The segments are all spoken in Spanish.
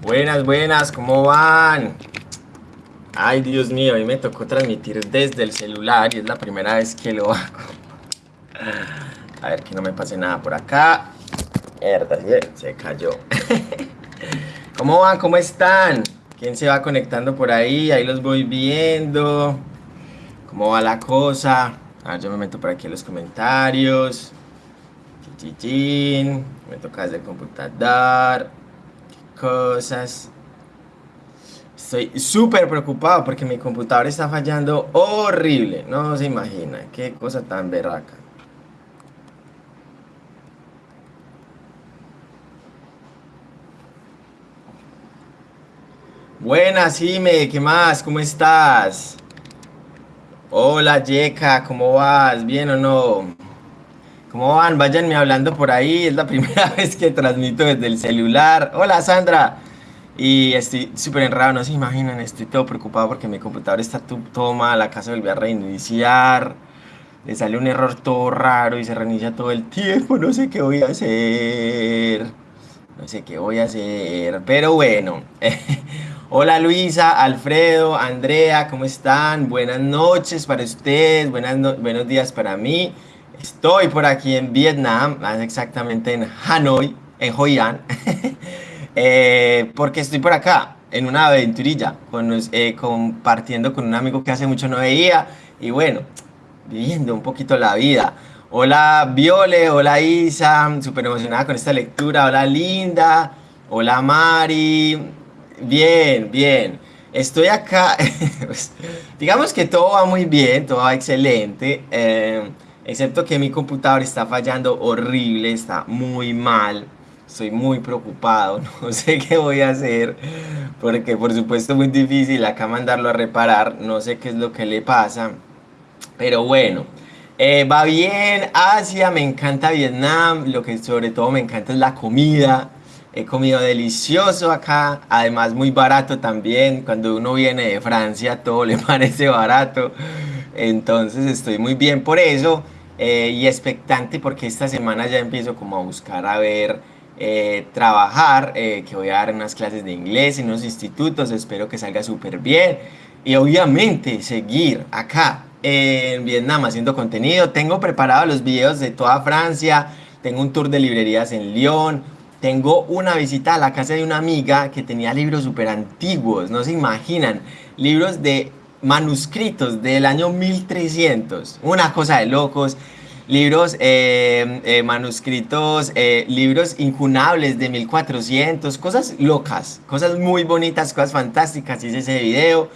Buenas, buenas, ¿cómo van? Ay, Dios mío, mí me tocó transmitir desde el celular y es la primera vez que lo hago. A ver que no me pase nada por acá. Mierda, se cayó. ¿Cómo van? ¿Cómo están? ¿Quién se va conectando por ahí? Ahí los voy viendo. ¿Cómo va la cosa? A ver, yo me meto por aquí en los comentarios. Chichichín. Me toca desde el computador. ¿Qué cosas? Estoy súper preocupado porque mi computador está fallando horrible. No se imagina. Qué cosa tan berraca. Buenas, Jime, ¿qué más? ¿Cómo estás? Hola, Yeka, ¿cómo vas? ¿Bien o no? ¿Cómo van? Váyanme hablando por ahí, es la primera vez que transmito desde el celular. Hola, Sandra. Y estoy súper enredado, no se imaginan, estoy todo preocupado porque mi computador está todo mal, la casa volvió a reiniciar, le sale un error todo raro y se reinicia todo el tiempo, no sé qué voy a hacer, no sé qué voy a hacer, pero bueno. Hola Luisa, Alfredo, Andrea, ¿cómo están? Buenas noches para ustedes, buenas buenos días para mí. Estoy por aquí en Vietnam, más exactamente en Hanoi, en Hoi An, eh, porque estoy por acá en una aventurilla, con, eh, compartiendo con un amigo que hace mucho no veía y bueno, viviendo un poquito la vida. Hola Viole, hola Isa, súper emocionada con esta lectura, hola Linda, hola Mari, Bien, bien. Estoy acá, pues, digamos que todo va muy bien, todo va excelente, eh, excepto que mi computador está fallando horrible, está muy mal, estoy muy preocupado, no sé qué voy a hacer, porque por supuesto es muy difícil acá mandarlo a reparar, no sé qué es lo que le pasa, pero bueno. Eh, va bien, Asia, me encanta Vietnam, lo que sobre todo me encanta es la comida, He comido delicioso acá, además muy barato también. Cuando uno viene de Francia todo le parece barato. Entonces estoy muy bien por eso eh, y expectante porque esta semana ya empiezo como a buscar a ver, eh, trabajar, eh, que voy a dar unas clases de inglés en unos institutos, espero que salga súper bien. Y obviamente seguir acá en Vietnam haciendo contenido. Tengo preparados los videos de toda Francia, tengo un tour de librerías en Lyon, tengo una visita a la casa de una amiga que tenía libros súper antiguos, no se imaginan, libros de manuscritos del año 1300, una cosa de locos, libros, eh, eh, manuscritos, eh, libros incunables de 1400, cosas locas, cosas muy bonitas, cosas fantásticas, hice ese video.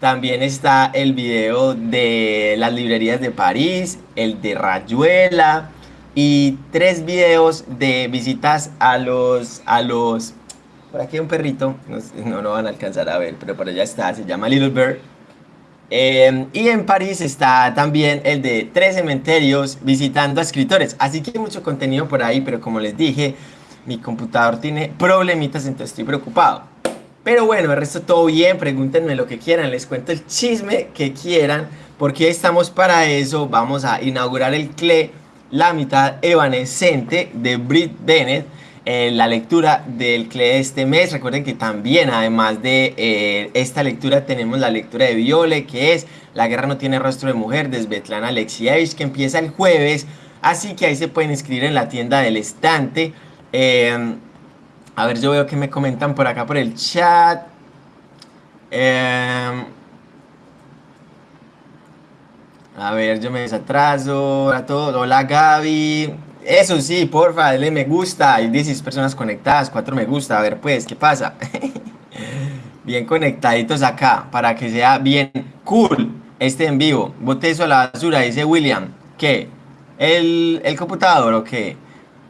También está el video de las librerías de París, el de Rayuela, y tres videos de visitas a los, a los, por aquí hay un perrito, no, no van a alcanzar a ver, pero por allá está, se llama Little Bird. Em, y en París está también el de tres cementerios visitando a escritores. Así que hay mucho contenido por ahí, pero como les dije, mi computador tiene problemitas, entonces estoy preocupado. Pero bueno, el resto todo bien, pregúntenme lo que quieran, les cuento el chisme que quieran, porque estamos para eso. Vamos a inaugurar el CLE la mitad evanescente de Brit Bennett, en la lectura del CLE de este mes. Recuerden que también, además de eh, esta lectura, tenemos la lectura de Viole, que es La guerra no tiene rostro de mujer, de Svetlana Alexievich, que empieza el jueves. Así que ahí se pueden inscribir en la tienda del estante. Em, a ver, yo veo que me comentan por acá por el chat. Eh, a ver, yo me desatraso. A todos. Hola Gaby. Eso sí, porfa, dale me gusta. Hay 16 personas conectadas, 4 me gusta. A ver, pues, ¿qué pasa? bien conectaditos acá, para que sea bien cool este en vivo. Bote eso a la basura, dice William. ¿Qué? ¿El, el computador o qué?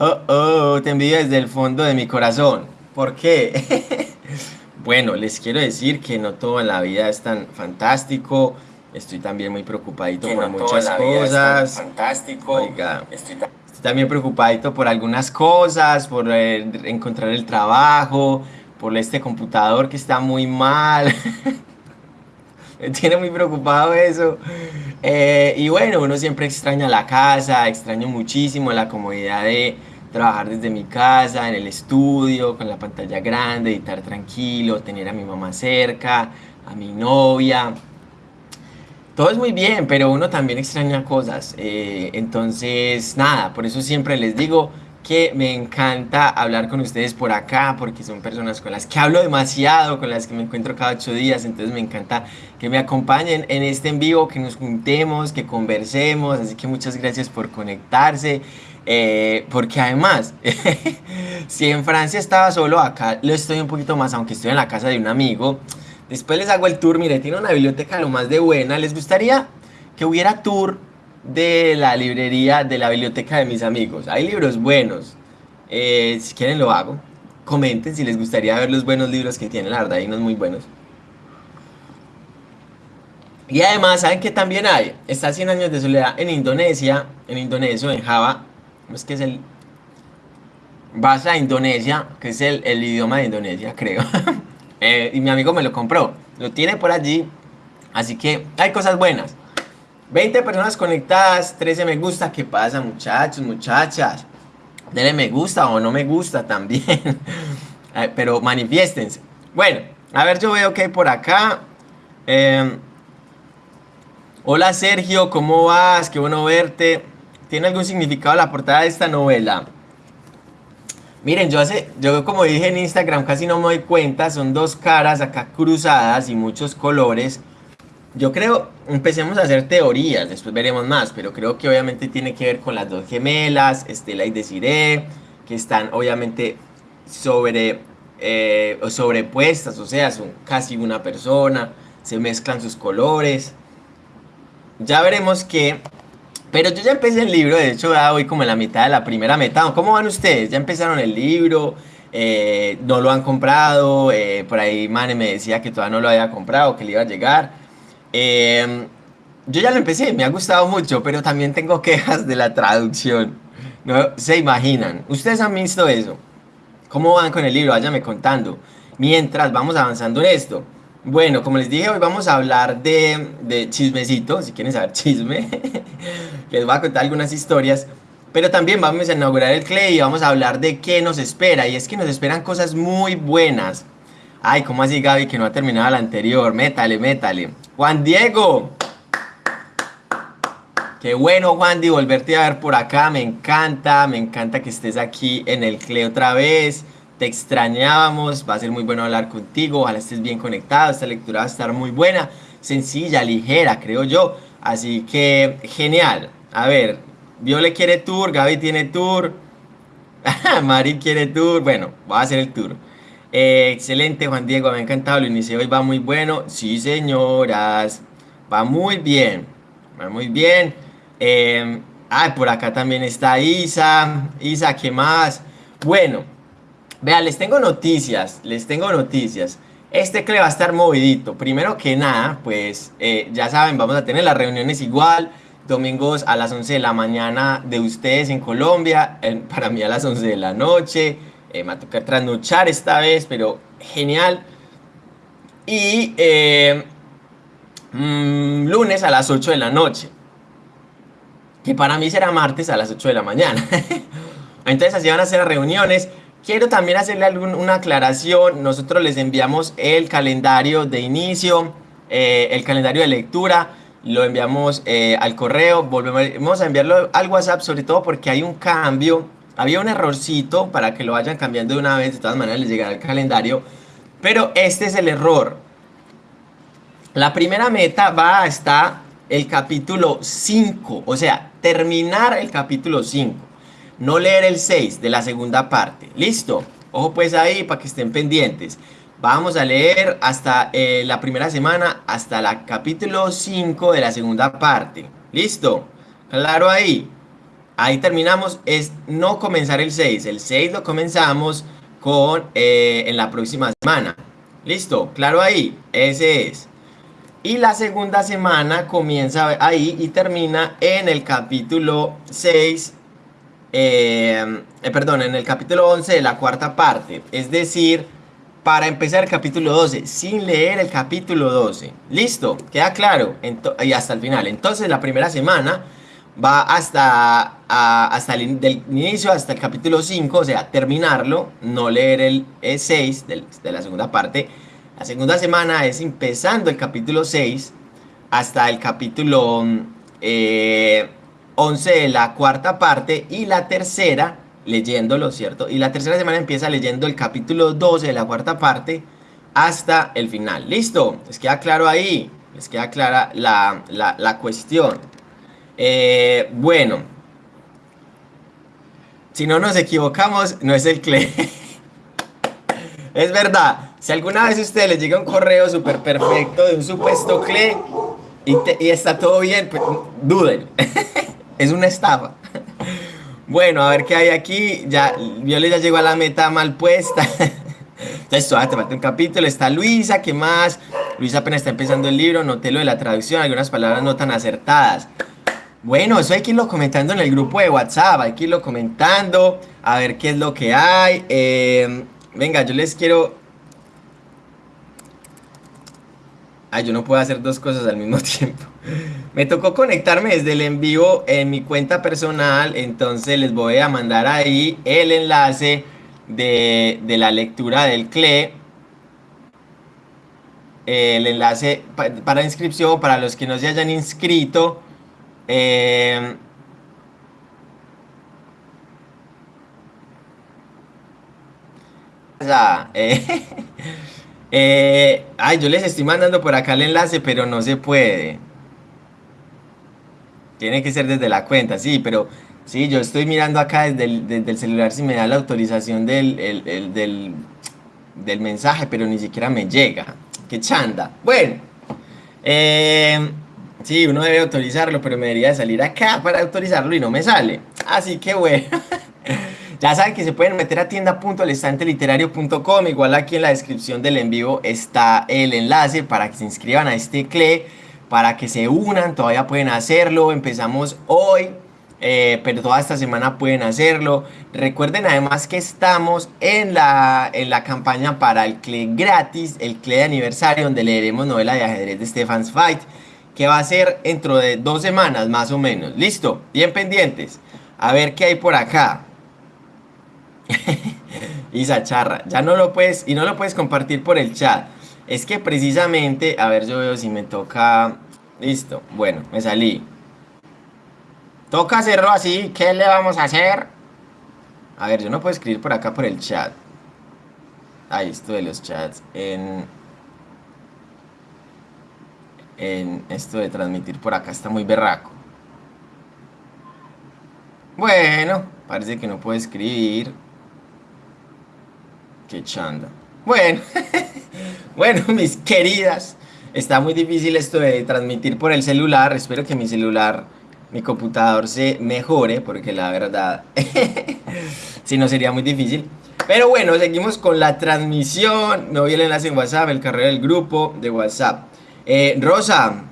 Oh, oh, te envío desde el fondo de mi corazón. ¿Por qué? bueno, les quiero decir que no todo en la vida es tan fantástico Estoy también muy preocupadito por muchas cosas. Fantástico. Oiga, estoy, también preocupadito por algunas cosas, por eh, encontrar el trabajo, por este computador que está muy mal. Me tiene muy preocupado eso. Eh, y bueno, uno siempre extraña la casa, extraño muchísimo la comodidad de, trabajar desde mi casa, en el estudio, con la pantalla grande, editar tranquilo, tener a mi mamá cerca, a mi novia. Todo es muy bien, pero uno también extraña cosas. Eh, entonces, nada, por eso siempre les digo que me encanta hablar con ustedes por acá, porque son personas con las que hablo demasiado, con las que me encuentro cada ocho días, entonces me encanta que me acompañen en este en vivo, que nos juntemos, que conversemos, así que muchas gracias por conectarse. Eh, porque además, si en Francia estaba solo, acá lo estoy un poquito más, aunque estoy en la casa de un amigo. Después les hago el tour, mire, tiene una biblioteca lo más de buena. ¿Les gustaría que hubiera tour de la librería, de la biblioteca de mis amigos? Hay libros buenos. Eh, si quieren lo hago. Comenten si les gustaría ver los buenos libros que tiene, la verdad, hay unos muy buenos. Y además, ¿saben que también hay? Está 100 años de soledad en Indonesia, en indonesio, en Java, es que es el Bahasa Indonesia, que es el, idioma de Indonesia, creo. Eh, y mi amigo me lo compró. Lo tiene por allí. Así que hay cosas buenas. 20 personas conectadas, 13 me gusta. ¿Qué pasa, muchachos, muchachas? Denle me gusta o no me gusta también. Eh, pero manifiéstense. Bueno, a ver, yo veo que hay por acá. Em, hola Sergio, ¿cómo vas? Qué bueno verte. ¿Tiene algún significado la portada de esta novela? Miren, yo hace, yo como dije en Instagram casi no me doy cuenta, son dos caras acá cruzadas y muchos colores. Yo creo, empecemos a hacer teorías, después veremos más, pero creo que obviamente tiene que ver con las dos gemelas, Estela y Desiree, que están obviamente sobre, eh, sobrepuestas, o sea, son casi una persona, se mezclan sus colores. Ya veremos que pero yo ya empecé el libro, de hecho ya voy como en la mitad de la primera meta. ¿Cómo van ustedes? ¿Ya empezaron el libro? Eh, ¿No lo han comprado? Eh, por ahí Mane me decía que todavía no lo había comprado, que le iba a llegar. Em, yo ya lo empecé, me ha gustado mucho, pero también tengo quejas de la traducción. No se imaginan. ¿Ustedes han visto eso? ¿Cómo van con el libro? Váyame contando. Mientras vamos avanzando en esto. Bueno, como les dije, hoy vamos a hablar de, de chismecito, si quieren saber chisme. les voy a contar algunas historias. Pero también vamos a inaugurar el Clay y vamos a hablar de qué nos espera. Y es que nos esperan cosas muy buenas. Ay, ¿cómo así Gaby que no ha terminado la anterior? Métale, métale. Juan Diego. Qué bueno, Juan, de volverte a ver por acá. Me encanta, me encanta que estés aquí en el CLE otra vez. Te extrañábamos, va a ser muy bueno hablar contigo. Ojalá estés bien conectado. Esta lectura va a estar muy buena, sencilla, ligera, creo yo. Así que, genial. A ver, Viole quiere tour, Gaby tiene tour, Mari quiere tour. Bueno, voy a hacer el tour. Eh, excelente, Juan Diego, me ha encantado. Lo inicié hoy, va muy bueno. Sí, señoras, va muy bien. Va muy bien. Eh, ah, por acá también está Isa. Isa, ¿qué más? Bueno, vean, les tengo noticias. Les tengo noticias. Este CLE va a estar movidito. Primero que nada, pues eh, ya saben, vamos a tener las reuniones igual domingos a las 11 de la mañana de ustedes en Colombia, para mí a las 11 de la noche, eh, me va a tocar trasnochar esta vez, pero genial. Y eh, mm, lunes a las 8 de la noche, que para mí será martes a las 8 de la mañana. Entonces así van a ser las reuniones. Quiero también hacerle una aclaración, nosotros les enviamos el calendario de inicio, eh, el calendario de lectura, lo enviamos eh, al correo, volvemos a enviarlo al WhatsApp, sobre todo porque hay un cambio, había un errorcito para que lo vayan cambiando de una vez, de todas maneras les llegará el calendario, pero este es el error. La primera meta va hasta el capítulo 5, o sea, terminar el capítulo 5, no leer el 6 de la segunda parte, ¿listo? Ojo pues ahí para que estén pendientes. Vamos a leer hasta eh, la primera semana, hasta el capítulo 5 de la segunda parte. ¿Listo? Claro ahí. Ahí terminamos. Es no comenzar el 6. El 6 lo comenzamos con eh, en la próxima semana. ¿Listo? Claro ahí. Ese es. Y la segunda semana comienza ahí y termina en el capítulo 6. Eh, perdón, en el capítulo 11 de la cuarta parte. Es decir para empezar el capítulo 12, sin leer el capítulo 12. ¿Listo? ¿Queda claro? y hasta el final. Entonces, la primera semana va hasta, hasta el inicio, hasta el capítulo 5, o sea, terminarlo, no leer el 6 de la segunda parte. La segunda semana es empezando el capítulo 6 hasta el capítulo 11 eh, de la cuarta parte y la tercera leyéndolo, ¿cierto? Y la tercera semana empieza leyendo el capítulo 12 de la cuarta parte hasta el final. ¿Listo? ¿Les queda claro ahí? ¿Les queda clara la, cuestión? Eh, bueno. Si no nos equivocamos, no es el CLE. es verdad. Si alguna vez a ustedes les llega un correo súper perfecto de un supuesto CLE y, y está todo bien, pues duden. es una estafa. Bueno, a ver qué hay aquí. Ya, Violet ya llegó a la meta mal puesta. Entonces, todavía te falta un capítulo. Está Luisa, ¿qué más? Luisa apenas está empezando el libro. Noté lo de la traducción, algunas palabras no tan acertadas. Bueno, eso hay que irlo comentando en el grupo de WhatsApp. Hay que irlo comentando. A ver qué es lo que hay. Eh, venga, yo les quiero Ay, yo no puedo hacer dos cosas al mismo tiempo. Me tocó conectarme desde el en vivo en mi cuenta personal, entonces les voy a mandar ahí el enlace de, la lectura del CLE. El enlace para inscripción para los que no se hayan inscrito. Eh, eh Eh, ay, yo les estoy mandando por acá el enlace, pero no se puede. Tiene que ser desde la cuenta, sí, pero sí, yo estoy mirando acá desde el, celular si me da la autorización del, del, mensaje, pero ni siquiera me llega. Qué chanda. Bueno, eh, sí, uno debe autorizarlo, pero me debería salir acá para autorizarlo y no me sale. Así que bueno. Ya saben que se pueden meter a tienda.lestanteliterario.com, igual aquí en la descripción del en vivo está el enlace para que se inscriban a este CLE, para que se unan, todavía pueden hacerlo, empezamos hoy, eh, pero toda esta semana pueden hacerlo. Recuerden además que estamos en la, en la campaña para el CLE gratis, el CLE de aniversario, donde leeremos novela de ajedrez de Stefan's Fight, que va a ser dentro de dos semanas más o menos. Listo, bien pendientes. A ver qué hay por acá. Isa charra, ya no lo puedes, y no lo puedes compartir por el chat. Es que precisamente, a ver, yo veo si me toca, listo, bueno, me salí. Toca hacerlo así, ¿qué le vamos a hacer? A ver, yo no puedo escribir por acá por el chat. Ahí, esto de los chats, en... En esto de transmitir por acá está muy berraco. Bueno, parece que no puedo escribir. Qué chanda. Bueno, bueno, mis queridas, está muy difícil esto de transmitir por el celular. Espero que mi celular, mi computador se mejore, porque la verdad, si no sería muy difícil. Pero bueno, seguimos con la transmisión. No vi el enlace en WhatsApp, el carrera del grupo de WhatsApp. Eh, Rosa,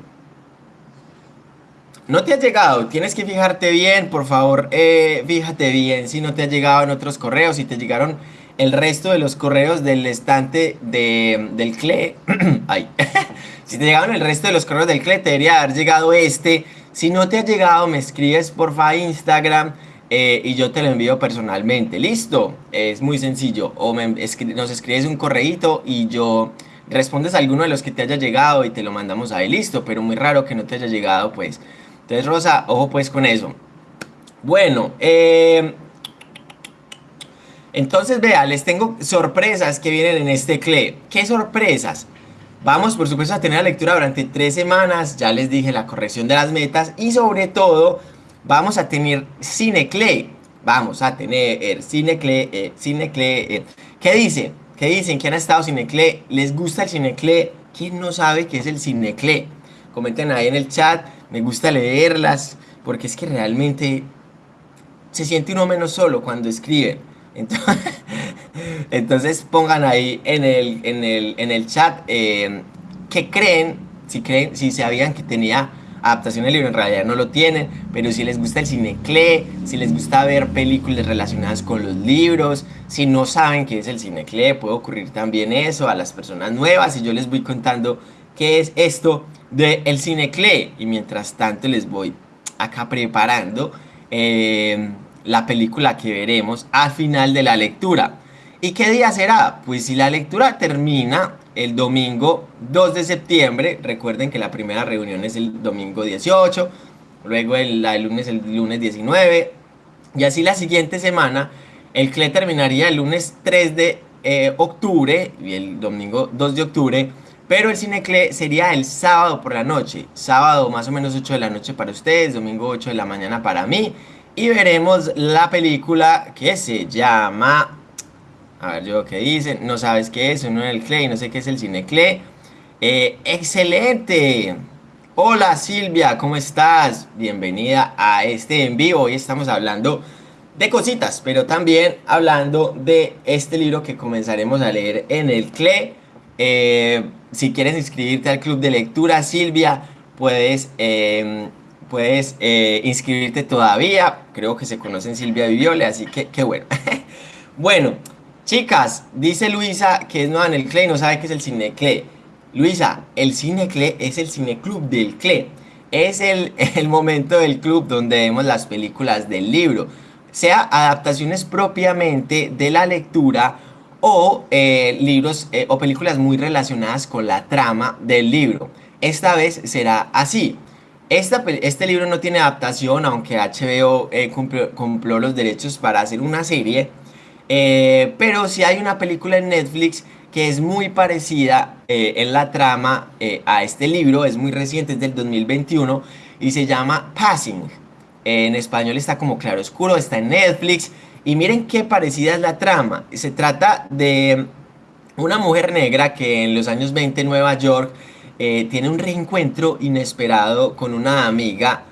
no te ha llegado, tienes que fijarte bien, por favor, eh, fíjate bien si no te ha llegado en otros correos, si te llegaron el resto de los correos del estante de, del CLE. Ay. si te llegaron el resto de los correos del CLE, te debería haber llegado este. Si no te ha llegado, me escribes porfa a Instagram eh, y yo te lo envío personalmente. ¿Listo? Es muy sencillo. O nos escribes un correíto y yo respondes a alguno de los que te haya llegado y te lo mandamos ahí. Listo, pero muy raro que no te haya llegado, pues. Entonces, Rosa, ojo pues con eso. Bueno, eh, entonces, vea, les tengo sorpresas que vienen en este CLE. ¿Qué sorpresas? Vamos, por supuesto, a tener la lectura durante tres semanas. Ya les dije la corrección de las metas. Y sobre todo, vamos a tener CineCLE. Vamos a tener CineCLE, eh, CineCLE. Eh. ¿Qué dicen? ¿Qué dicen? ¿Quién ha estado CineCLE? ¿Les gusta el CineCLE? ¿Quién no sabe qué es el CineCLE? Comenten ahí en el chat. Me gusta leerlas porque es que realmente se siente uno menos solo cuando escriben. Entonces, pongan ahí en el, en el, chat eh, qué creen, si creen, si sabían que tenía adaptación del libro, en realidad no lo tienen, pero si les gusta el cinecle, si les gusta ver películas relacionadas con los libros, si no saben qué es el cinecle, puede ocurrir también eso a las personas nuevas y yo les voy contando qué es esto del el cinecle y mientras tanto les voy acá preparando eh, la película que veremos al final de la lectura. ¿Y qué día será? Pues si la lectura termina el domingo 2 de septiembre, recuerden que la primera reunión es el domingo 18, luego el, lunes el lunes 19, y así la siguiente semana el CLE terminaría el lunes 3 de eh, octubre y el domingo 2 de octubre, pero el CINECLE sería el sábado por la noche, sábado más o menos 8 de la noche para ustedes, domingo 8 de la mañana para mí, y veremos la película que se llama a ver, yo qué dice. No sabes qué es, uno en el CLE y no sé qué es el CineCLE. Eh, ¡Excelente! Hola Silvia, ¿cómo estás? Bienvenida a este en vivo. Hoy estamos hablando de cositas, pero también hablando de este libro que comenzaremos a leer en el CLE. Eh, si quieres inscribirte al club de lectura, Silvia, puedes, em, puedes eh, inscribirte todavía. Creo que se conocen Silvia Viviole, así que qué bueno. bueno. Chicas, dice Luisa que es nueva en el CLE y no sabe qué es el Cine CLE. Luisa, el Cine CLE es el Cine Club del CLE. Es el, el momento del club donde vemos las películas del libro. Sea adaptaciones propiamente de la lectura o eh, libros eh, o películas muy relacionadas con la trama del libro. Esta vez será así. Este libro no tiene adaptación, aunque HBO eh, compró los derechos para hacer una serie eh, pero si hay una película en Netflix que es muy parecida eh, en la trama a este libro, es muy reciente, es del 2021 y se llama Passing. En español está como Claro Oscuro, está en Netflix y miren qué parecida es la trama. Se trata de una mujer negra que en los años 20 en Nueva York tiene un reencuentro inesperado con una amiga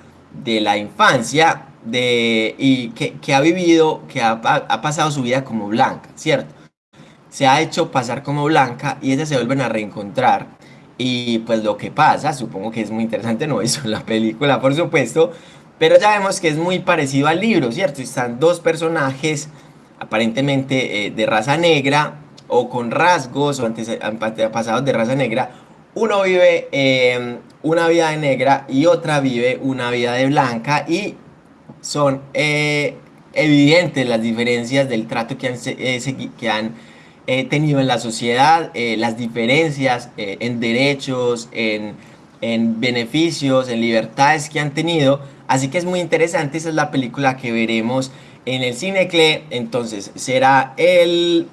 de la infancia de, y que, ha vivido, que ha, pasado su vida como blanca, ¿cierto? Se ha hecho pasar como blanca y ellas se vuelven a reencontrar. Y pues lo que pasa, supongo que es muy interesante, no eso la película, por supuesto, pero ya vemos que es muy parecido al libro, ¿cierto? Están dos personajes aparentemente eh, de raza negra o con rasgos o antepasados de raza negra. Uno vive eh, una vida de negra y otra vive una vida de blanca y son eh, evidentes las diferencias del trato que han, eh, eh, tenido en la sociedad, las diferencias en derechos, en, en, beneficios, en libertades que han tenido. Así que es muy interesante, esa es la película que veremos en el Cinecle. Entonces será el,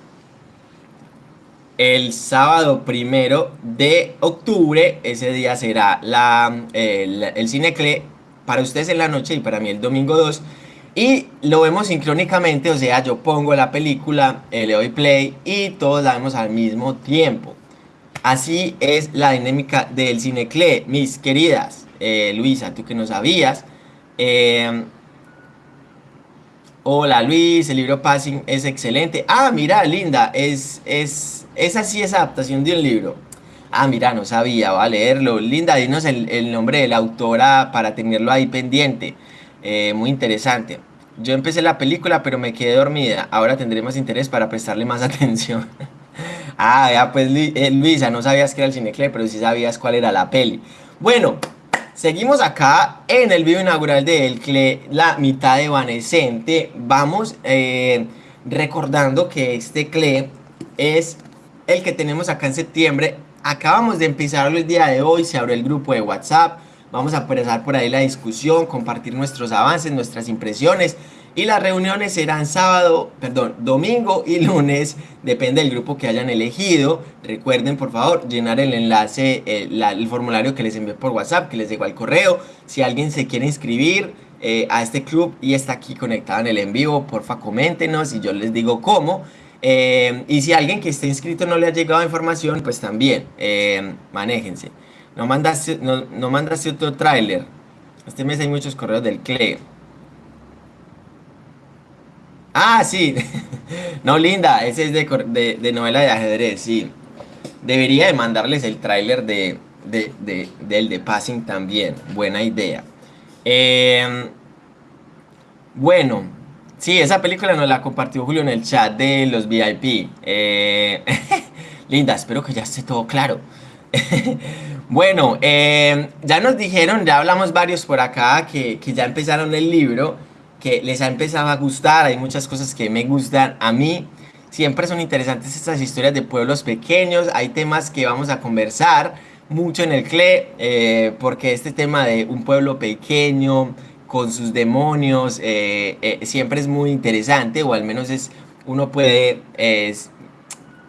el sábado primero de octubre, ese día será la, el, el Cinecle para ustedes en la noche y para mí el domingo 2. Y lo vemos sincrónicamente, o sea, yo pongo la película, eh, le doy play y todos la vemos al mismo tiempo. Así es la dinámica del CineCle, mis queridas. Eh, Luisa, tú que no sabías. Eh, hola Luis, el libro Passing es excelente. Ah, mira, linda, es, es, es así esa adaptación de un libro. Ah, mira, no sabía, va a leerlo. Linda, dinos el, nombre de la autora para tenerlo ahí pendiente. Eh, muy interesante. Yo empecé la película, pero me quedé dormida. Ahora tendré más interés para prestarle más atención. ah, ya pues eh, Luisa, no sabías que era el Cinecle, pero sí sabías cuál era la peli. Bueno, seguimos acá en el video inaugural de El CLE, la mitad evanescente. Vamos eh, recordando que este CLE es el que tenemos acá en septiembre Acabamos de empezar el día de hoy, se abrió el grupo de WhatsApp, vamos a empezar por ahí la discusión, compartir nuestros avances, nuestras impresiones y las reuniones serán sábado, perdón, domingo y lunes, depende del grupo que hayan elegido. Recuerden por favor llenar el enlace, el, el formulario que les envié por WhatsApp, que les llegó al correo. Si alguien se quiere inscribir eh, a este club y está aquí conectado en el en vivo, porfa coméntenos y yo les digo cómo. Eh, y si alguien que esté inscrito no le ha llegado información, pues también, eh, manéjense. No mandaste, no, mandaste otro tráiler. Este mes hay muchos correos del CLE. Ah, sí. no, linda, ese es de, novela de ajedrez, sí. Debería de mandarles el tráiler de, del de Passing también. Buena idea. Eh, bueno. Sí, esa película nos la compartió Julio en el chat de los VIP. Eh, linda, espero que ya esté todo claro. Bueno, eh, ya nos dijeron, ya hablamos varios por acá que, que ya empezaron el libro, que les ha empezado a gustar, hay muchas cosas que me gustan a mí. Siempre son interesantes estas historias de pueblos pequeños, hay temas que vamos a conversar mucho en el CLE, eh, porque este tema de un pueblo pequeño, con sus demonios, eh, eh, siempre es muy interesante, o al menos es uno puede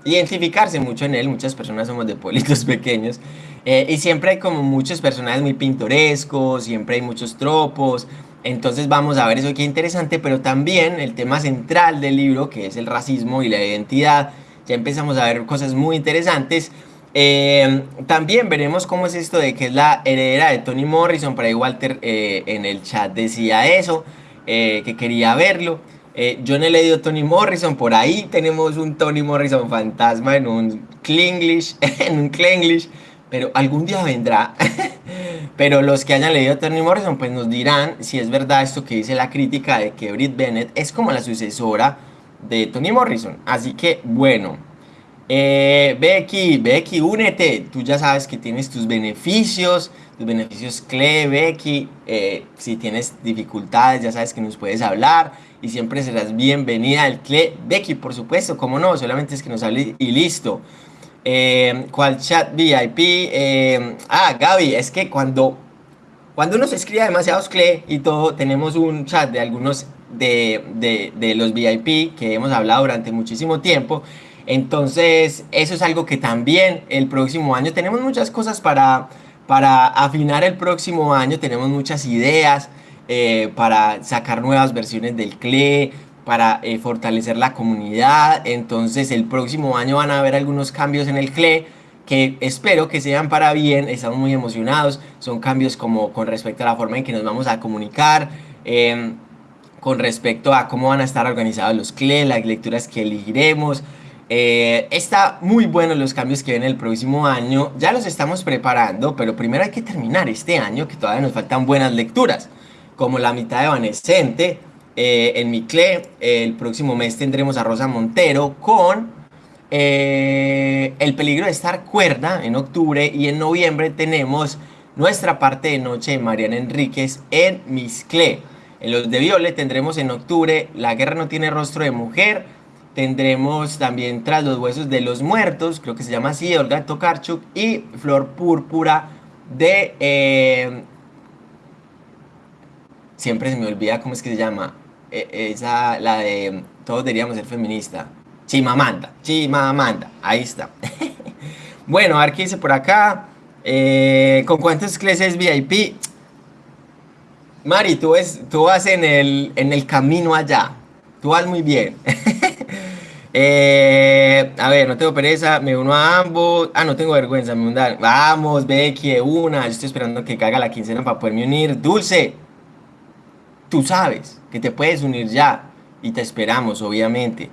identificarse mucho en él, muchas personas somos de pueblitos pequeños, y siempre hay como muchos personajes muy pintorescos, siempre hay muchos tropos, entonces vamos a ver eso que interesante, pero también el tema central del libro, que es el racismo y la identidad, ya empezamos a ver cosas muy interesantes. Eh, también veremos cómo es esto de que es la heredera de Tony Morrison, por ahí Walter eh, en el chat decía eso, eh, que quería verlo. yo no he leído Tony Morrison, por ahí tenemos un Tony Morrison fantasma en un Klinglish, en un Klinglish, pero algún día vendrá. pero los que hayan leído Tony Morrison, pues nos dirán si es verdad esto que dice la crítica de que Brit Bennett es como la sucesora de Tony Morrison. Así que, bueno. Eh, Becky, Becky, únete. Tú ya sabes que tienes tus beneficios, tus beneficios CLE, Becky. Eh, si tienes dificultades, ya sabes que nos puedes hablar y siempre serás bienvenida al CLE. Becky, por supuesto, como no, solamente es que nos hable y listo. Eh, ¿Cuál chat VIP? Ah, Gaby, es que cuando, cuando uno se escribe demasiados CLE y todo, tenemos un chat de algunos de, de, los VIP que hemos hablado durante muchísimo tiempo. Entonces, eso es algo que también el próximo año tenemos muchas cosas para, para afinar el próximo año, tenemos muchas ideas eh, para sacar nuevas versiones del CLE, para eh, fortalecer la comunidad. Entonces el próximo año van a haber algunos cambios en el CLE que espero que sean para bien, estamos muy emocionados, son cambios como con respecto a la forma en que nos vamos a comunicar, em, con respecto a cómo van a estar organizados los CLE, las lecturas que elegiremos, eh, está muy bueno los cambios que vienen el próximo año, ya los estamos preparando, pero primero hay que terminar este año que todavía nos faltan buenas lecturas, como La mitad de Evanescente, eh, en mi CLE. El próximo mes tendremos a Rosa Montero con eh, El peligro de estar cuerda en octubre y en noviembre tenemos nuestra parte de noche de Mariana Enríquez en mis CLE. En los de Viole tendremos en octubre La guerra no tiene rostro de mujer. Tendremos también Tras los huesos de los muertos, creo que se llama así, Olga Tokarchuk. Y Flor Púrpura de... Eh, siempre se me olvida cómo es que se llama. E, esa, la de todos deberíamos ser feminista. Chimamanda, Chimamanda, ahí está. bueno, a ver qué dice por acá. Eh, ¿Con cuántos clases VIP? Mari, tú, tú vas en el, en el camino allá. Tú vas muy bien. Eh, a ver, no tengo pereza, me uno a ambos. Ah, no tengo vergüenza, me uno Vamos, Becky, una. Yo estoy esperando que caiga la quincena para poderme unir. Dulce, tú sabes que te puedes unir ya y te esperamos, obviamente.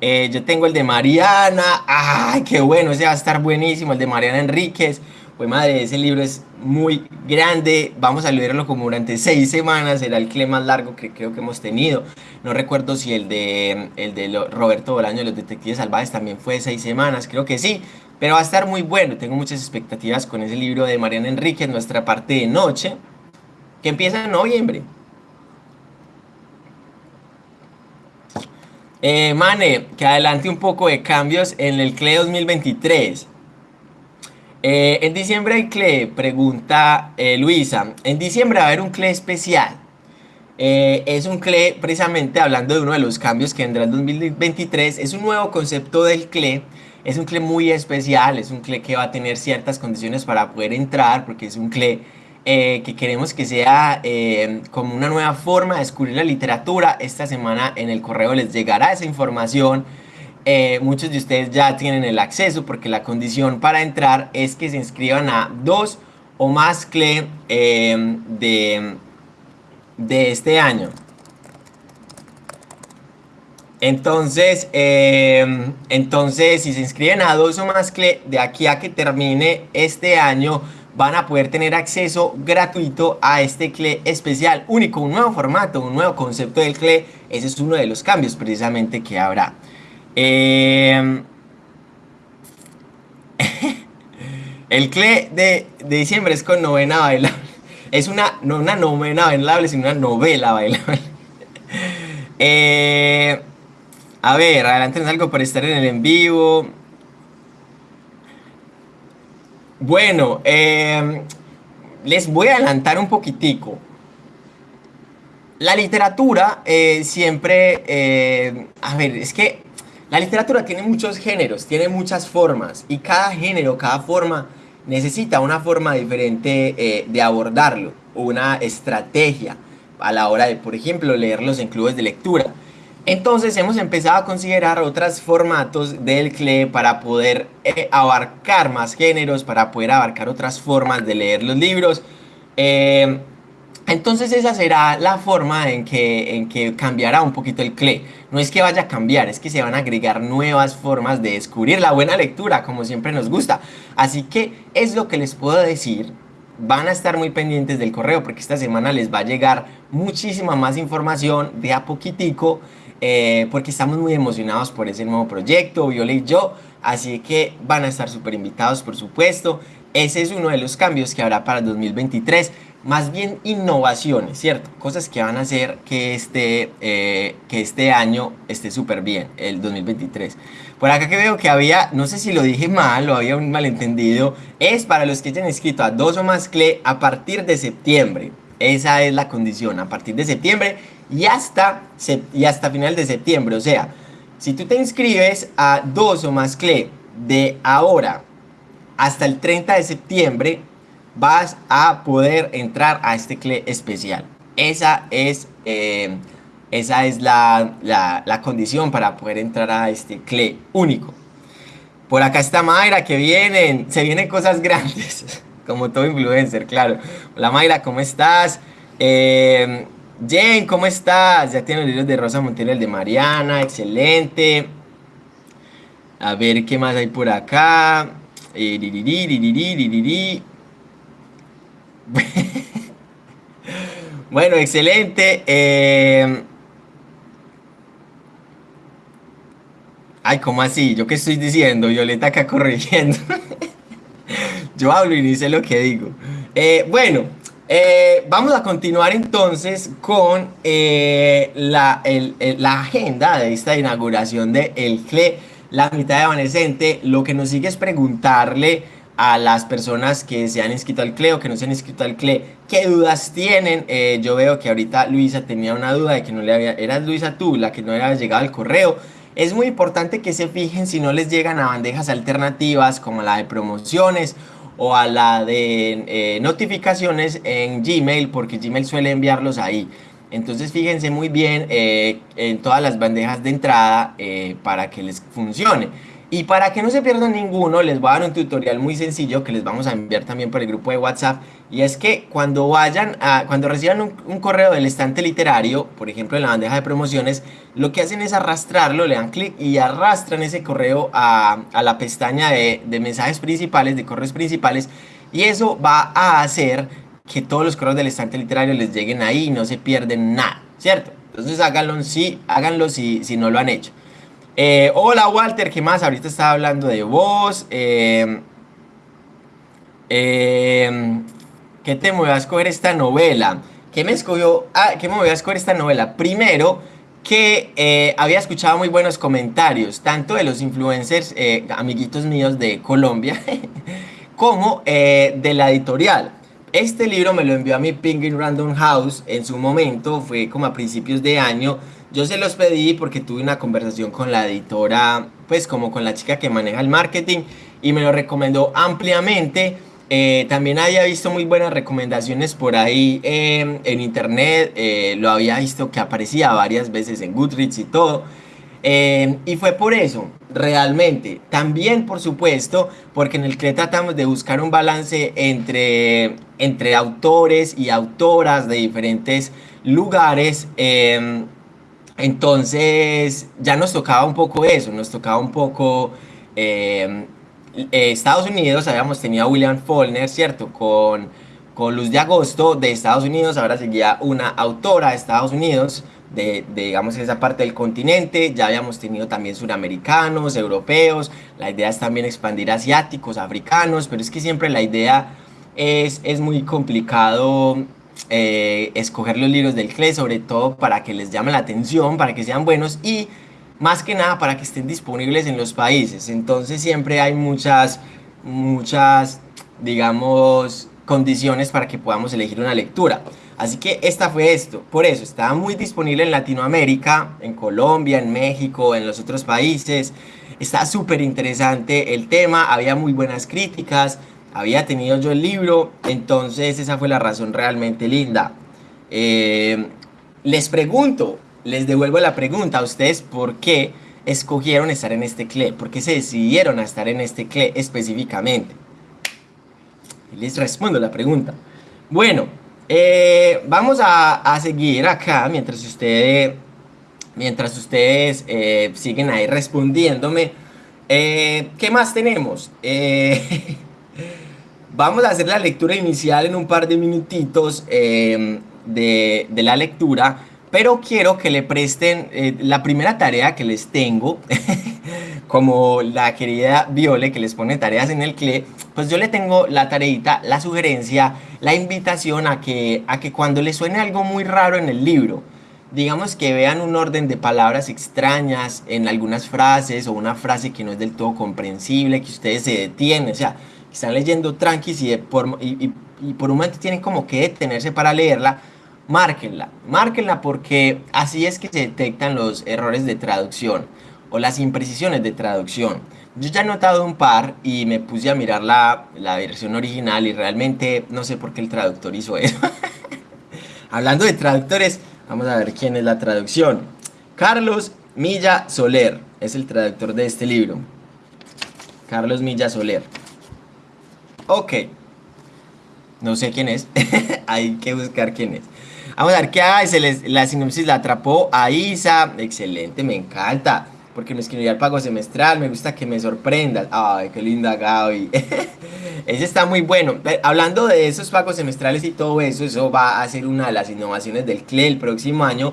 Eh, yo tengo el de Mariana, ¡ay, qué bueno! Ese va a estar buenísimo, el de Mariana Enríquez. Pues madre, ese libro es muy grande, vamos a leerlo como durante seis semanas, será el clima más largo que creo que hemos tenido. No recuerdo si el de, el de Roberto Bolaño de los Detectives Salvajes también fue seis semanas, creo que sí, pero va a estar muy bueno, tengo muchas expectativas con ese libro de Mariana Enríquez, nuestra parte de noche, que empieza en noviembre. Eh, Mane, que adelante un poco de cambios en el CLE 2023. Eh, en diciembre hay CLE, pregunta eh, Luisa. En diciembre va a haber un CLE especial. es un CLE precisamente hablando de uno de los cambios que vendrá en 2023. Es un nuevo concepto del CLE. Es un CLE muy especial. Es un CLE que va a tener ciertas condiciones para poder entrar porque es un CLE eh, que queremos que sea eh, como una nueva forma de descubrir la literatura. Esta semana en el correo les llegará esa información. Eh, muchos de ustedes ya tienen el acceso porque la condición para entrar es que se inscriban a dos o más CLE de, de este año. Entonces, entonces, si se inscriben a dos o más CLE de aquí a que termine este año, van a poder tener acceso gratuito a este CLE especial, único, un nuevo formato, un nuevo concepto del CLE. Ese es uno de los cambios precisamente que habrá. Em, El CLE de, diciembre es con novena bailable. Es una, no una novena bailable, sino una novela bailable. Eh, a ver, adelante algo por estar en el en vivo. Bueno, eh, les voy a adelantar un poquitico. La literatura eh, siempre, a ver, es que la literatura tiene muchos géneros, tiene muchas formas y cada género, cada forma necesita una forma diferente eh, de abordarlo, una estrategia a la hora de, por ejemplo, leerlos en clubes de lectura. Entonces hemos empezado a considerar otros formatos del CLE para poder eh, abarcar más géneros, para poder abarcar otras formas de leer los libros. Eh, entonces esa será la forma en que, en que cambiará un poquito el CLE. No es que vaya a cambiar, es que se van a agregar nuevas formas de descubrir la buena lectura, como siempre nos gusta. Así que es lo que les puedo decir. Van a estar muy pendientes del correo porque esta semana les va a llegar muchísima más información de a poquitico. Eh, porque estamos muy emocionados por ese nuevo proyecto, Viola y yo. Así que van a estar súper invitados, por supuesto. Ese es uno de los cambios que habrá para el 2023 más bien innovaciones, ¿cierto? Cosas que van a hacer que este, eh, que este año esté súper bien, el 2023. Por acá que veo que había, no sé si lo dije mal o había un malentendido, es para los que hayan escrito a dos o más CLE a partir de septiembre. Esa es la condición, a partir de septiembre y hasta, y hasta final de septiembre. O sea, si tú te inscribes a dos o más CLE de ahora hasta el 30 de septiembre, vas a poder entrar a este CLE especial. Esa es, eh, esa es la, la, condición para poder entrar a este CLE único. Por acá está Mayra, que vienen, se vienen cosas grandes, como todo influencer, claro. Hola Mayra, ¿cómo estás? Eh, Jane, ¿cómo estás? Ya tiene los libros de Rosa Montiel, el de Mariana, excelente. A ver qué más hay por acá. Eh, bueno, excelente. Eh, ay, ¿cómo así? ¿Yo qué estoy diciendo? Violeta acá corrigiendo. Yo hablo y ni sé lo que digo. Eh, bueno, eh, vamos a continuar entonces con la, la, agenda de esta inauguración de El CLE, la mitad de evanescente. Lo que nos sigue es preguntarle a las personas que se han inscrito al CLE o que no se han inscrito al CLE, ¿qué dudas tienen? Eh, yo veo que ahorita Luisa tenía una duda de que no le había, eras Luisa tú, la que no le había llegado el correo. Es muy importante que se fijen si no les llegan a bandejas alternativas como la de promociones o a la de eh, notificaciones en Gmail, porque Gmail suele enviarlos ahí. Entonces fíjense muy bien eh, en todas las bandejas de entrada para que les funcione. Y para que no se pierdan ninguno, les voy a dar un tutorial muy sencillo que les vamos a enviar también por el grupo de WhatsApp. Y es que cuando vayan a, cuando reciban un, correo del estante literario, por ejemplo en la bandeja de promociones, lo que hacen es arrastrarlo, le dan clic y arrastran ese correo a, la pestaña de, mensajes principales, de correos principales. Y eso va a hacer que todos los correos del estante literario les lleguen ahí y no se pierden nada, ¿cierto? Entonces háganlo, sí, háganlo si no lo han hecho. Eh, hola Walter, ¿qué más? Ahorita estaba hablando de vos. Eh, eh, ¿Qué te a escoger esta novela? ¿Qué me escogió? Ah, ¿qué me a escoger esta novela? Primero, que había escuchado muy buenos comentarios, tanto de los influencers, amiguitos míos de Colombia, como de la editorial. Este libro me lo envió a mi Penguin Random House en su momento, fue como a principios de año. Yo se los pedí porque tuve una conversación con la editora, pues como con la chica que maneja el marketing y me lo recomendó ampliamente. Eh, también había visto muy buenas recomendaciones por ahí em, en internet, eh, lo había visto que aparecía varias veces en Goodreads y todo. Em, y fue por eso, realmente. También, por supuesto, porque en el que tratamos de buscar un balance entre, entre autores y autoras de diferentes lugares. Entonces ya nos tocaba un poco eso, nos tocaba un poco eh, eh, Estados Unidos, habíamos tenido a William Faulkner, ¿cierto? Con, con Luz de Agosto de Estados Unidos, ahora seguía una autora de Estados Unidos, de, digamos, esa parte del continente. Ya habíamos tenido también suramericanos, europeos. La idea es también expandir asiáticos, africanos, pero es que siempre la idea es, es muy complicado eh, escoger los libros del CLE, sobre todo para que les llame la atención, para que sean buenos y más que nada para que estén disponibles en los países. Entonces siempre hay muchas, muchas, digamos, condiciones para que podamos elegir una lectura. Así que esta fue esto. Por eso, estaba muy disponible en Latinoamérica, en Colombia, en México, en los otros países. Está súper interesante el tema, había muy buenas críticas, había tenido yo el libro, entonces esa fue la razón realmente linda. Eh, les pregunto, les devuelvo la pregunta a ustedes, ¿por qué escogieron estar en este CLE? ¿Por qué se decidieron a estar en este CLE específicamente? les respondo la pregunta. Bueno, eh, vamos a, seguir acá mientras ustedes, mientras ustedes eh, siguen ahí respondiéndome. ¿Qué más tenemos? vamos a hacer la lectura inicial en un par de minutitos de, de, la lectura, pero quiero que le presten la primera tarea que les tengo. como la querida Viole que les pone tareas en el CLE, pues yo le tengo la tareita, la sugerencia, la invitación a que, a que cuando les suene algo muy raro en el libro, digamos que vean un orden de palabras extrañas en algunas frases o una frase que no es del todo comprensible, que ustedes se detienen, o sea, están leyendo tranquis y, por, y, por un momento tienen como que detenerse para leerla, márquenla, márquenla porque así es que se detectan los errores de traducción o las imprecisiones de traducción. Yo ya he notado un par y me puse a mirar la, la versión original y realmente no sé por qué el traductor hizo eso. Hablando de traductores, vamos a ver quién es la traducción. Carlos Milla Soler es el traductor de este libro. Carlos Milla Soler. Ok. No sé quién es. Hay que buscar quién es. Vamos a ver qué hace. La sinopsis la atrapó a Isa. Excelente, me encanta porque me escribí al pago semestral, me gusta que me sorprendas. Ay, qué linda Gaby. Ese está muy bueno. Hablando de esos pagos semestrales y todo eso, eso va a ser una de las innovaciones del CLE el próximo año.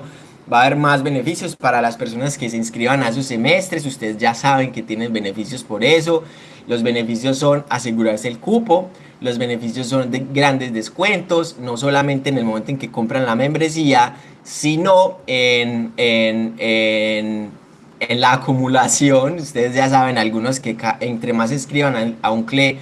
Va a haber más beneficios para las personas que se inscriban a sus semestres. Ustedes ya saben que tienen beneficios por eso. Los beneficios son asegurarse el cupo. Los beneficios son de grandes descuentos, no solamente en el momento en que compran la membresía, sino en, en, en la acumulación, ustedes ya saben, algunos que entre más escriban a, un CLE,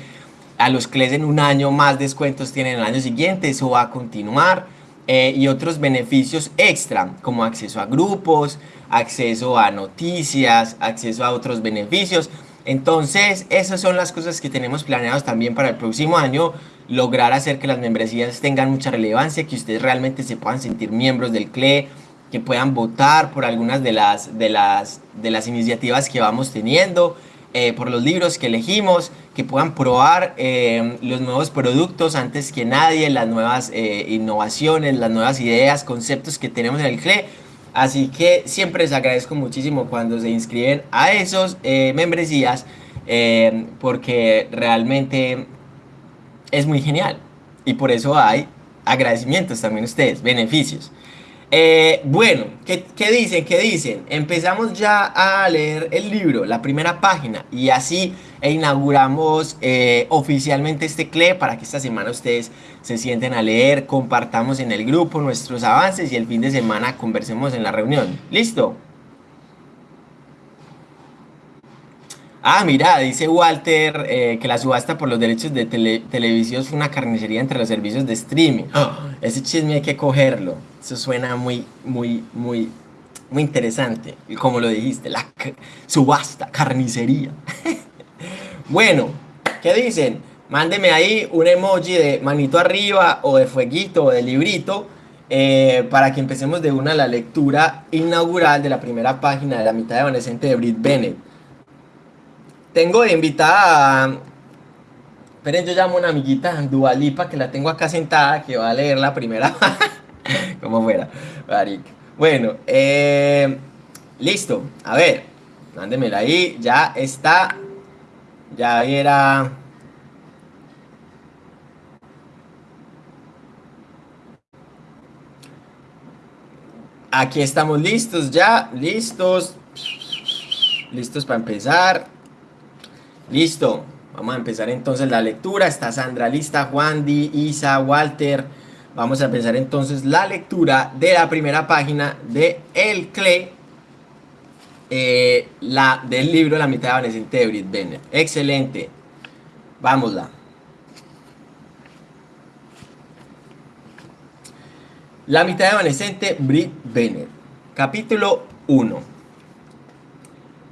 a los CLEs en un año, más descuentos tienen el año siguiente, eso va a continuar. Eh, y otros beneficios extra, como acceso a grupos, acceso a noticias, acceso a otros beneficios. Entonces, esas son las cosas que tenemos planeados también para el próximo año, lograr hacer que las membresías tengan mucha relevancia, que ustedes realmente se puedan sentir miembros del CLE, que puedan votar por algunas de las, de las, de las iniciativas que vamos teniendo, eh, por los libros que elegimos, que puedan probar eh, los nuevos productos antes que nadie, las nuevas eh, innovaciones, las nuevas ideas, conceptos que tenemos en el CLE. Así que siempre les agradezco muchísimo cuando se inscriben a esos membresías, porque realmente es muy genial. Y por eso hay agradecimientos también ustedes, beneficios. Eh, bueno, ¿qué, dicen? ¿Qué dicen? Empezamos ya a leer el libro, la primera página, y así inauguramos eh, oficialmente este CLE para que esta semana ustedes se sienten a leer, compartamos en el grupo nuestros avances y el fin de semana conversemos en la reunión. ¿Listo? Ah, mira, dice Walter eh, que la subasta por los derechos de televisión fue una carnicería entre los servicios de streaming. Ese chisme hay que cogerlo. Eso suena muy, muy, muy, muy interesante. Y como lo dijiste, la subasta, carnicería. bueno, ¿qué dicen? Mándeme ahí un emoji de manito arriba o de fueguito o de librito eh, para que empecemos de una la lectura inaugural de la primera página de la mitad evanescente de Brit Bennett. Tengo de invitada a... Esperen, yo llamo a una amiguita, Dualipa, que la tengo acá sentada, que va a leer la primera. Como fuera, Bueno, eh, listo. A ver, mándemela ahí. Ya está. Ya era... Aquí estamos listos ya, listos. Listos para empezar. Listo. Vamos a empezar entonces la lectura. Está Sandra lista, Juan, Di, Isa, Walter. Vamos a empezar entonces la lectura de la primera página de El CLE, eh, la, del libro La mitad evanescente de Brit Bennett. Excelente. Vámonos. La mitad evanescente Brit Bennett. Capítulo 1.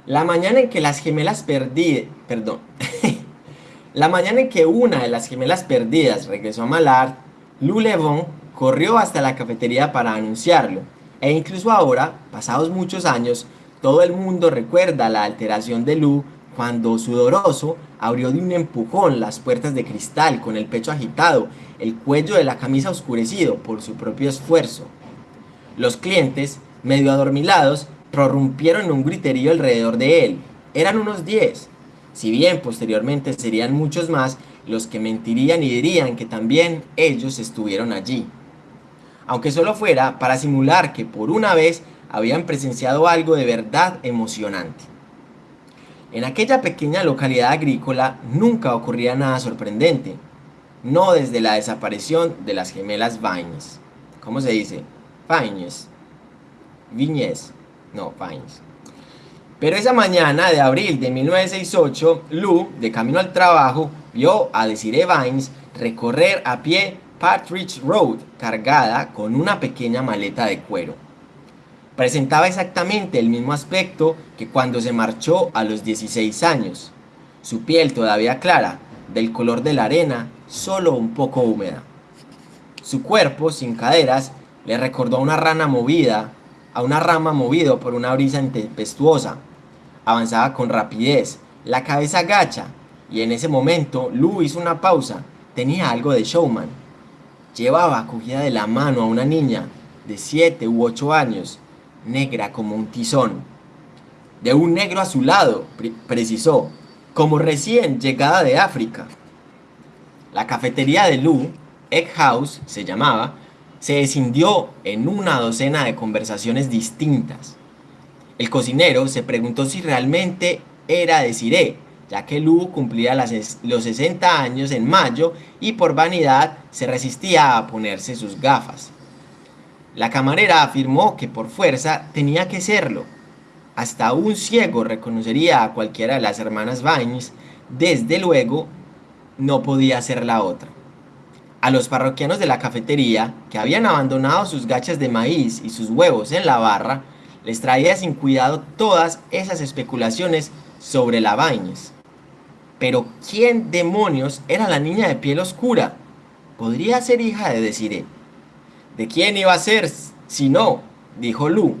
La mañana en que las gemelas perdidas, perdón, la mañana en que una de las gemelas perdidas regresó a Malard, Lou Levon corrió hasta la cafetería para anunciarlo. E incluso ahora, pasados muchos años, todo el mundo recuerda la alteración de Lou cuando sudoroso abrió de un empujón las puertas de cristal con el pecho agitado, el cuello de la camisa oscurecido por su propio esfuerzo. Los clientes, medio adormilados, prorrumpieron un griterío alrededor de él. Eran unos diez. Si bien posteriormente serían muchos más los que mentirían y dirían que también ellos estuvieron allí. Aunque solo fuera para simular que por una vez habían presenciado algo de verdad emocionante. En aquella pequeña localidad agrícola nunca ocurría nada sorprendente, no desde la desaparición de las gemelas Vines. ¿Cómo se dice? Vines. Viñez. No, Vines. Pero esa mañana de abril de 1968, Lou, de camino al trabajo, vio a Desiree Vines recorrer a pie Partridge Road cargada con una pequeña maleta de cuero. Presentaba exactamente el mismo aspecto que cuando se marchó a los 16 años. Su piel todavía clara, del color de la arena, solo un poco húmeda. Su cuerpo, sin caderas, le recordó a una rana movida, a una rama movido por una brisa tempestuosa. Avanzaba con rapidez, la cabeza gacha, y en ese momento Lou hizo una pausa. Tenía algo de showman. Llevaba cogida de la mano a una niña de 7 u 8 años negra como un tizón. De un negro azulado, precisó, como recién llegada de África. La cafetería de Lou, Egg House se llamaba, se escindió en una docena de conversaciones distintas. El cocinero se preguntó si realmente era de Siré, ya que Lou cumplía los 60 años en mayo y por vanidad se resistía a ponerse sus gafas. La camarera afirmó que por fuerza tenía que serlo. Hasta un ciego reconocería a cualquiera de las hermanas Vines, desde luego no podía ser la otra. A los parroquianos de la cafetería, que habían abandonado sus gachas de maíz y sus huevos en la barra, les traía sin cuidado todas esas especulaciones sobre la Vines. Pero ¿quién demonios era la niña de piel oscura? ¿Podría ser hija de Desiree? ¿De quién iba a ser si no? Dijo Lu.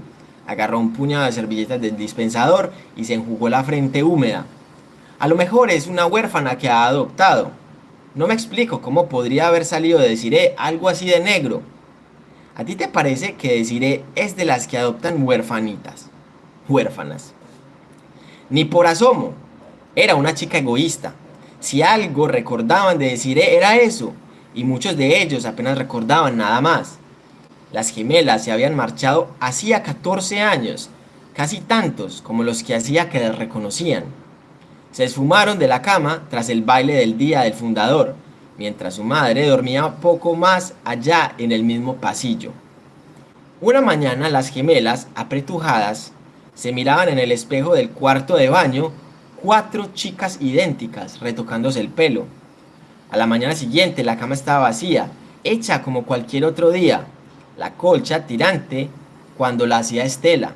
Agarró un puñado de servilletas del dispensador y se enjugó la frente húmeda. A lo mejor es una huérfana que ha adoptado. No me explico cómo podría haber salido de Desiree algo así de negro. ¿A ti te parece que Desiree es de las que adoptan huérfanitas? Huérfanas. Ni por asomo. Era una chica egoísta. Si algo recordaban de Desiree era eso, y muchos de ellos apenas recordaban nada más. Las gemelas se habían marchado hacía 14 años, casi tantos como los que hacía que les reconocían. Se esfumaron de la cama tras el baile del día del fundador, mientras su madre dormía poco más allá en el mismo pasillo. Una mañana las gemelas, apretujadas, se miraban en el espejo del cuarto de baño cuatro chicas idénticas retocándose el pelo. A la mañana siguiente la cama estaba vacía, hecha como cualquier otro día, la colcha tirante cuando la hacía Estela,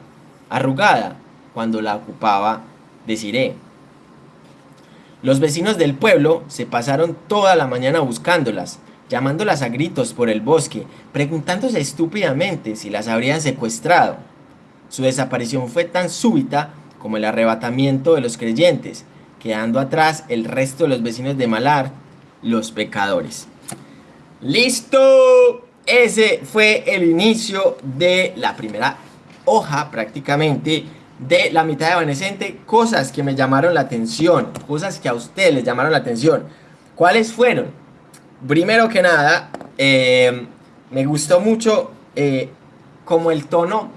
arrugada cuando la ocupaba Desiree. Los vecinos del pueblo se pasaron toda la mañana buscándolas, llamándolas a gritos por el bosque, preguntándose estúpidamente si las habrían secuestrado. Su desaparición fue tan súbita como el arrebatamiento de los creyentes, quedando atrás el resto de los vecinos de Malar, los pecadores. ¡Listo! ese fue el inicio de la primera hoja prácticamente de la mitad evanescente, cosas que me llamaron la atención, cosas que a ustedes les llamaron la atención. ¿Cuáles fueron? Primero que nada, eh, me gustó mucho eh, como el tono,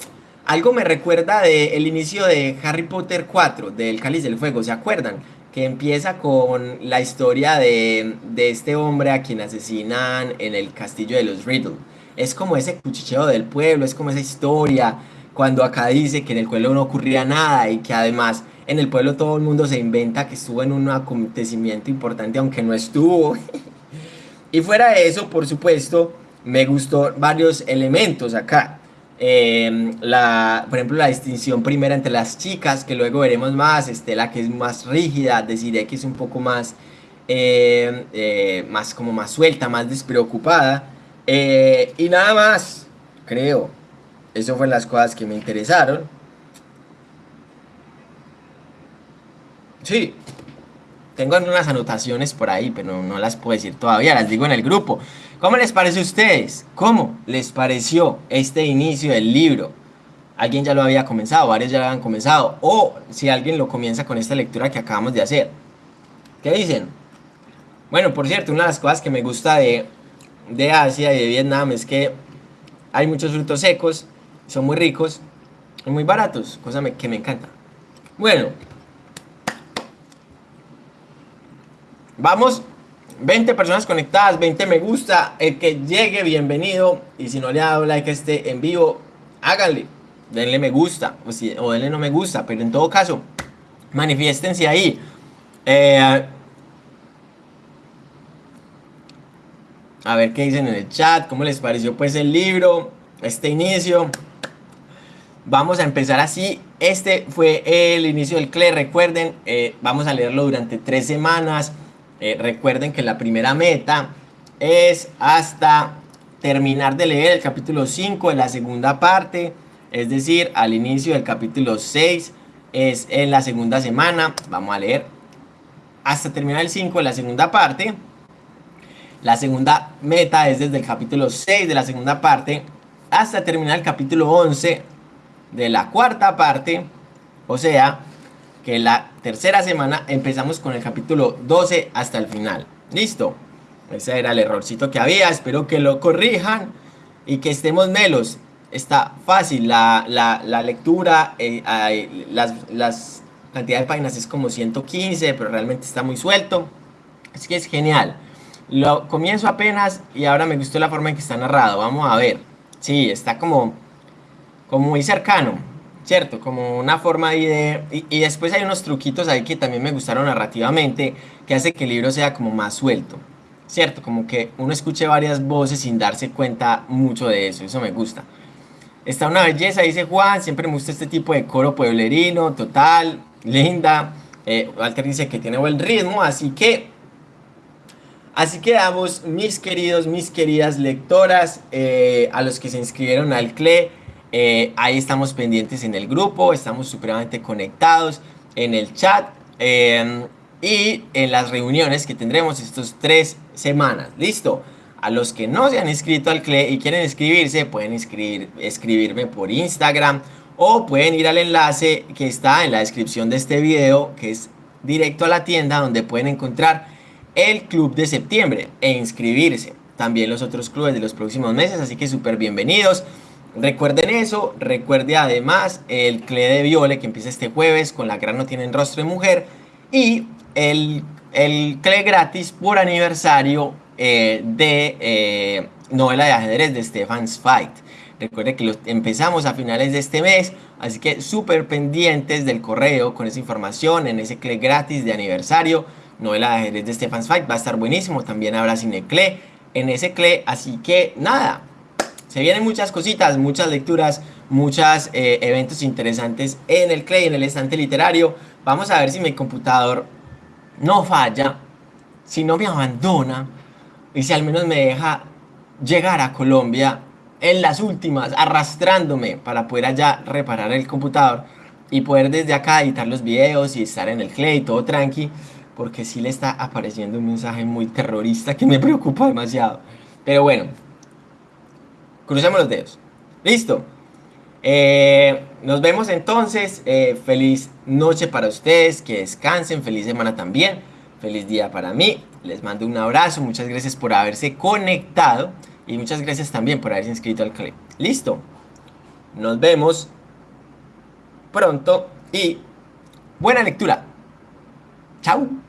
algo me recuerda del inicio de Harry Potter 4, del Cáliz del Fuego, ¿se acuerdan? Que empieza con la historia de, de este hombre a quien asesinan en el castillo de los Riddle. Es como ese cuchicheo del pueblo, es como esa historia, cuando acá dice que en el pueblo no ocurría nada y que además en el pueblo todo el mundo se inventa que estuvo en un acontecimiento importante aunque no estuvo. y fuera de eso, por supuesto, me gustó varios elementos acá. Em, la, por ejemplo, la distinción primera entre las chicas, que luego veremos más, Estela que es más rígida, deciré que es un poco más, em, eh, más como más suelta, más despreocupada. Eh, y nada más, creo. Eso fueron las cosas que me interesaron. Sí, tengo unas anotaciones por ahí, pero no las puedo decir todavía, las digo en el grupo. ¿Cómo les parece a ustedes? ¿Cómo les pareció este inicio del libro? ¿Alguien ya lo había comenzado? ¿Varios ya lo habían comenzado? O si alguien lo comienza con esta lectura que acabamos de hacer. ¿Qué dicen? Bueno, por cierto, una de las cosas que me gusta de, de Asia y de Vietnam es que hay muchos frutos secos, son muy ricos y muy baratos, cosa que me encanta. Bueno, Vamos, 20 personas conectadas, 20 me gusta. El que llegue, bienvenido. Y si no le ha dado like a este en vivo, háganle. Denle me gusta o, si, o denle no me gusta. Pero en todo caso, manifiéstense ahí. Eh, a ver qué dicen en el chat. ¿Cómo les pareció pues el libro? Este inicio. Vamos a empezar así. Este fue el inicio del CLE. Recuerden, eh, vamos a leerlo durante tres semanas. Eh, recuerden que la primera meta es hasta terminar de leer el capítulo 5 de la segunda parte, es decir, al inicio del capítulo 6 es en la segunda semana, vamos a leer hasta terminar el 5 de la segunda parte. La segunda meta es desde el capítulo 6 de la segunda parte hasta terminar el capítulo 11 de la cuarta parte, o sea, que la tercera semana empezamos con el capítulo 12 hasta el final. ¿Listo? Ese era el errorcito que había. Espero que lo corrijan y que estemos melos. Está fácil la, lectura. Eh, las, las cantidades de páginas es como 115, pero realmente está muy suelto. Así que es genial. Lo comienzo apenas y ahora me gustó la forma en que está narrado. Vamos a ver. Sí, está como, como muy cercano. ¿cierto? Como una forma ahí de... Y, después hay unos truquitos ahí que también me gustaron narrativamente, que hace que el libro sea como más suelto, ¿cierto? Como que uno escuche varias voces sin darse cuenta mucho de eso, eso me gusta. Está una belleza, dice Juan, siempre me gusta este tipo de coro pueblerino, total, linda. Eh, Walter dice que tiene buen ritmo, así que... Así que damos, mis queridos, mis queridas lectoras, eh, a los que se inscribieron al CLE, eh, ahí estamos pendientes en el grupo, estamos supremamente conectados en el chat em, y en las reuniones que tendremos estos tres semanas. ¿Listo? A los que no se han inscrito al CLE y quieren inscribirse, pueden escribirme por Instagram o pueden ir al enlace que está en la descripción de este video, que es directo a la tienda donde pueden encontrar el club de septiembre e inscribirse. También los otros clubes de los próximos meses, así que súper bienvenidos. Recuerden eso, recuerde además el CLE de Viole que empieza este jueves con La gran no tienen rostro de mujer y el, el CLE gratis por aniversario eh, de eh, novela de ajedrez de Stefan Zweig. Recuerde que empezamos a finales de este mes, así que súper pendientes del correo con esa información en ese CLE gratis de aniversario. Novela de ajedrez de Stefan Zweig va a estar buenísimo, también habrá cine CLE en ese CLE, así que nada, se vienen muchas cositas, muchas lecturas, muchos eh, eventos interesantes en el Clay, en el estante literario. Vamos a ver si mi computador no falla, si no me abandona y si al menos me deja llegar a Colombia en las últimas, arrastrándome para poder allá reparar el computador y poder desde acá editar los videos y estar en el Clay, todo tranqui, porque sí le está apareciendo un mensaje muy terrorista que me preocupa demasiado. Pero bueno, Crucemos los dedos. Listo. Eh, nos vemos entonces. Eh, feliz noche para ustedes. Que descansen. Feliz semana también. Feliz día para mí. Les mando un abrazo. Muchas gracias por haberse conectado. Y muchas gracias también por haberse inscrito al club. Listo. Nos vemos pronto y buena lectura. Chao.